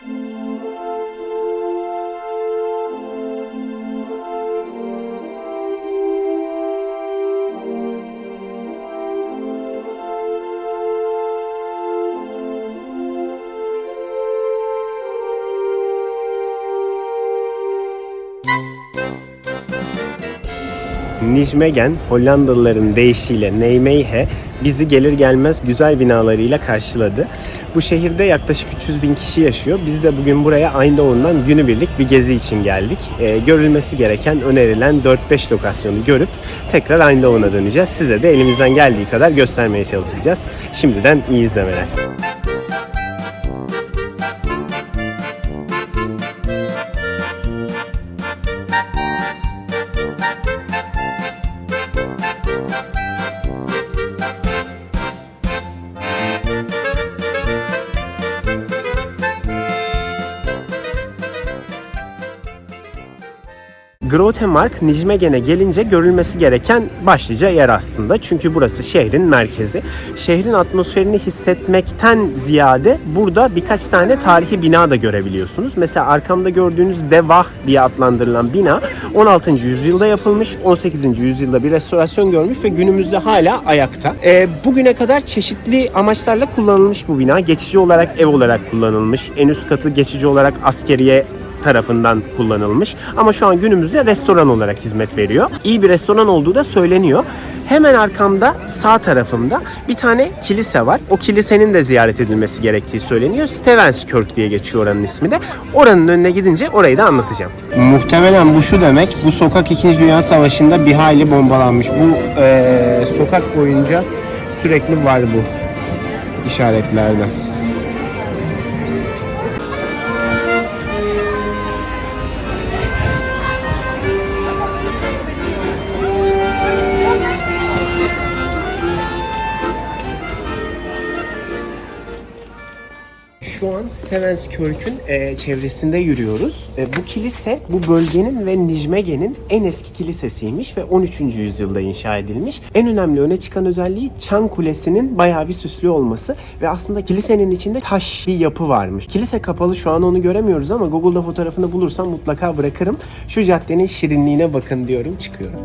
Nijmegen Hollandalıların deyişiyle Nijmegen bizi gelir gelmez güzel binalarıyla karşıladı. Bu şehirde yaklaşık 300 bin kişi yaşıyor. Biz de bugün buraya Eindhoven'dan günübirlik bir gezi için geldik. Ee, görülmesi gereken önerilen 4-5 lokasyonu görüp tekrar Eindhoven'a döneceğiz. Size de elimizden geldiği kadar göstermeye çalışacağız. Şimdiden iyi izlemeler. Grotemark, Nijmegen'e gelince görülmesi gereken başlıca yer aslında. Çünkü burası şehrin merkezi. Şehrin atmosferini hissetmekten ziyade burada birkaç tane tarihi bina da görebiliyorsunuz. Mesela arkamda gördüğünüz Devah diye adlandırılan bina 16. yüzyılda yapılmış, 18. yüzyılda bir restorasyon görmüş ve günümüzde hala ayakta. Ee, bugüne kadar çeşitli amaçlarla kullanılmış bu bina. Geçici olarak ev olarak kullanılmış. En üst katı geçici olarak askeriye tarafından kullanılmış. Ama şu an günümüzde restoran olarak hizmet veriyor. İyi bir restoran olduğu da söyleniyor. Hemen arkamda sağ tarafımda bir tane kilise var. O kilisenin de ziyaret edilmesi gerektiği söyleniyor. Stevenskirk diye geçiyor oranın ismi de. Oranın önüne gidince orayı da anlatacağım. Muhtemelen bu şu demek. Bu sokak 2. Dünya Savaşı'nda bir hayli bombalanmış. Bu eee, sokak boyunca sürekli var bu işaretlerde. Şu an Stevenskirk'ün e, çevresinde yürüyoruz. E, bu kilise bu bölgenin ve Nijmegen'in en eski kilisesiymiş ve 13. yüzyılda inşa edilmiş. En önemli öne çıkan özelliği Çan Kulesi'nin bayağı bir süslü olması ve aslında kilisenin içinde taş bir yapı varmış. Kilise kapalı şu an onu göremiyoruz ama Google'da fotoğrafını bulursam mutlaka bırakırım. Şu caddenin şirinliğine bakın diyorum çıkıyorum.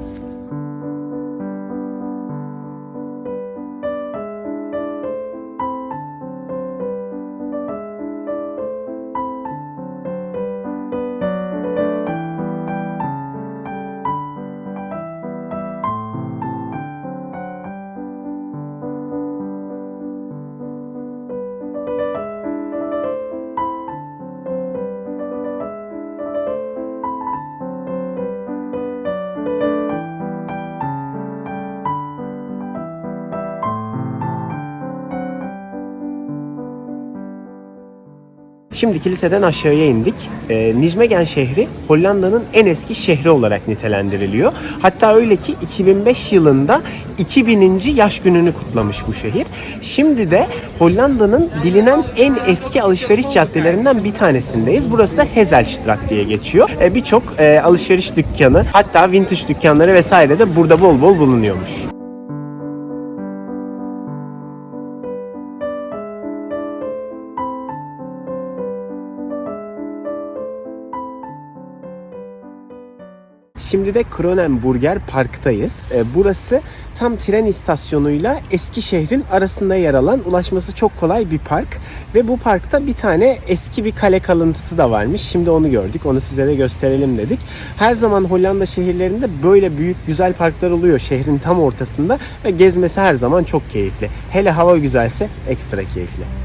Şimdi kiliseden aşağıya indik. Ee, Nijmegen şehri Hollanda'nın en eski şehri olarak nitelendiriliyor. Hatta öyle ki 2005 yılında 2000. yaş gününü kutlamış bu şehir. Şimdi de Hollanda'nın bilinen en eski alışveriş caddelerinden bir tanesindeyiz. Burası da Hezelstraat diye geçiyor. Ee, Birçok e, alışveriş dükkanı hatta vintage dükkanları vesaire de burada bol bol bulunuyormuş. Şimdi de Kronenburger Park'tayız. Ee, Burası tam tren istasyonuyla eski şehrin arasında yer alan ulaşması çok kolay bir park. Ve bu parkta bir tane eski bir kale kalıntısı da varmış. Şimdi onu gördük. Onu size de gösterelim dedik. Her zaman Hollanda şehirlerinde böyle büyük güzel parklar oluyor şehrin tam ortasında ve gezmesi her zaman çok keyifli. Hele hava güzelse ekstra keyifli.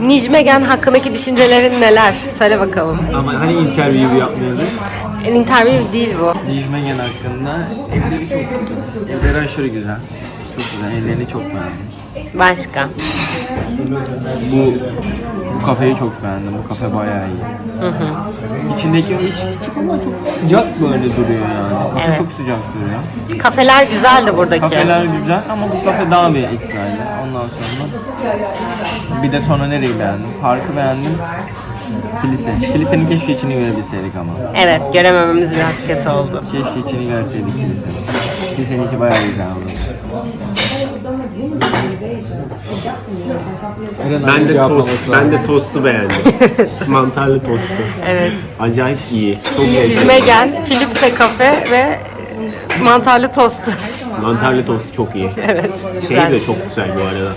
Nijmegen hakkındaki düşüncelerin neler? Söyle bakalım. Ama hani interview yapmıyorduk? Interview değil bu. Dijmengen hakkında evleri çok güzel. Evleri aşırı güzel. Çok güzel. Evlerini çok beğendim. Başka. Bu bu kafeyi çok beğendim. Bu kafe bayağı iyi. İçindeki o iç küçük ama çok sıcak böyle duruyor yani. Kafe Evet. çok sıcak duruyor. Kafeler güzeldi buradaki. Kafeler güzel ama bu kafe daha bir ekstraydı. Ondan sonra bir de sonra nereyi beğendim? Parkı beğendim. Kilise. Kilisenin keşke içini görebilseydik ama. Evet göremememiz biraz kötü oldu. Keşke içini görseydik kilisenin. Kilisenin içi bayağı güzel oldu. Ben de tost, ben de tostu beğendim. Mantarlı tostu. Evet. Acayip iyi. Çok lezzetli. Nijmegen, Philipse kafe ve mantarlı tostu. Mantarlı tost çok iyi. evet. Şey Güzel. de çok güzel bu arada.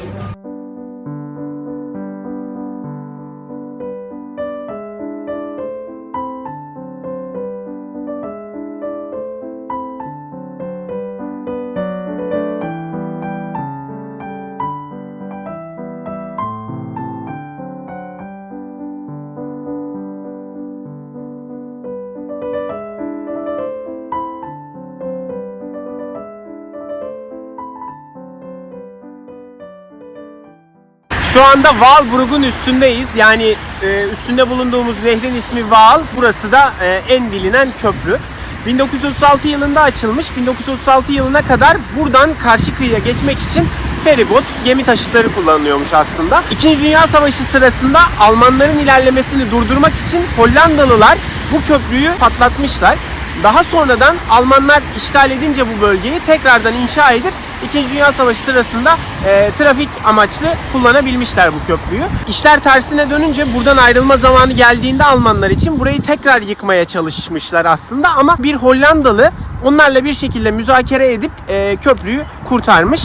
Şu anda Walbrug'un üstündeyiz. Yani e, üstünde bulunduğumuz nehrin ismi Waal. Burası da e, en bilinen köprü. 1936 yılında açılmış. 1936 yılına kadar buradan karşı kıyıya geçmek için feribot, gemi taşıtları kullanılıyormuş aslında. İkinci Dünya Savaşı sırasında Almanların ilerlemesini durdurmak için Hollandalılar bu köprüyü patlatmışlar. Daha sonradan Almanlar işgal edince bu bölgeyi tekrardan inşa edip İkinci Dünya Savaşı sırasında e, trafik amaçlı kullanabilmişler bu köprüyü. İşler tersine dönünce buradan ayrılma zamanı geldiğinde Almanlar için burayı tekrar yıkmaya çalışmışlar aslında ama bir Hollandalı onlarla bir şekilde müzakere edip e, köprüyü kurtarmış.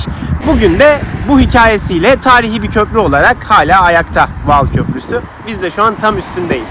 Bugün de bu hikayesiyle tarihi bir köprü olarak hala ayakta Val Köprüsü. Biz de şu an tam üstündeyiz.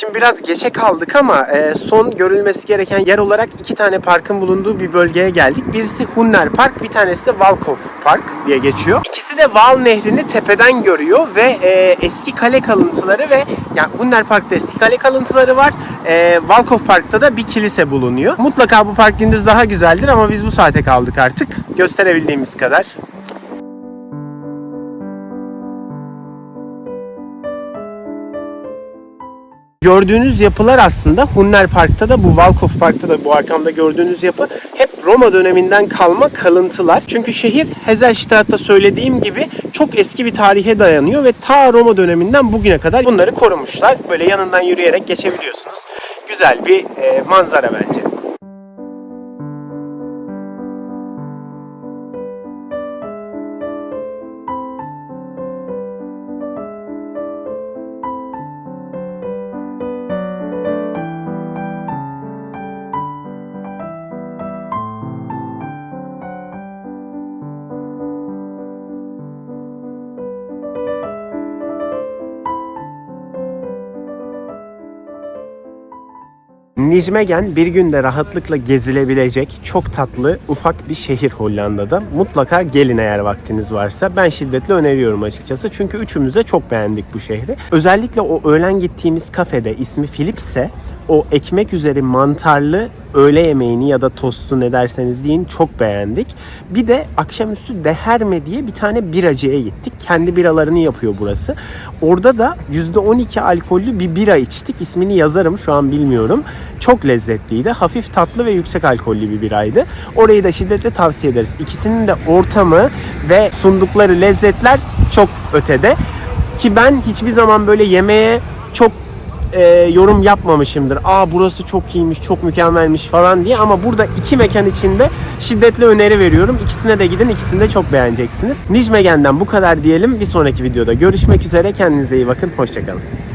Şimdi biraz geçe kaldık ama e, son görülmesi gereken yer olarak iki tane parkın bulunduğu bir bölgeye geldik. Birisi Hunner Park, bir tanesi de Valkov Park diye geçiyor. İkisi de Val Nehri'ni tepeden görüyor ve e, eski kale kalıntıları ve yani Hunner Park'ta eski kale kalıntıları var. E, Valkov Park'ta da bir kilise bulunuyor. Mutlaka bu park gündüz daha güzeldir ama biz bu saate kaldık artık. Gösterebildiğimiz kadar. Gördüğünüz yapılar aslında Hunner Park'ta da bu Valkov Park'ta da bu arkamda gördüğünüz yapı hep Roma döneminden kalma kalıntılar. Çünkü şehir Heselstadt'ta söylediğim gibi çok eski bir tarihe dayanıyor ve ta Roma döneminden bugüne kadar bunları korumuşlar. Böyle yanından yürüyerek geçebiliyorsunuz. Güzel bir e, manzara bence. Nijmegen bir günde rahatlıkla gezilebilecek çok tatlı ufak bir şehir Hollanda'da. Mutlaka gelin eğer vaktiniz varsa. Ben şiddetle öneriyorum açıkçası. Çünkü üçümüz de çok beğendik bu şehri. Özellikle o öğlen gittiğimiz kafede ismi Philipse o ekmek üzeri mantarlı öğle yemeğini ya da tostu ne derseniz deyin çok beğendik. Bir de akşamüstü Deherme diye bir tane biracıya gittik. Kendi biralarını yapıyor burası. Orada da %12 alkollü bir bira içtik. İsmini yazarım şu an bilmiyorum. Çok lezzetliydi. Hafif tatlı ve yüksek alkollü bir biraydı. Orayı da şiddetle tavsiye ederiz. İkisinin de ortamı ve sundukları lezzetler çok ötede. Ki ben hiçbir zaman böyle yemeğe çok e, yorum yapmamışımdır. Aa burası çok iyiymiş, çok mükemmelmiş falan diye ama burada iki mekan içinde şiddetle öneri veriyorum. İkisine de gidin, ikisini de çok beğeneceksiniz. Nijmegen'den bu kadar diyelim. Bir sonraki videoda görüşmek üzere. Kendinize iyi bakın. Hoşçakalın.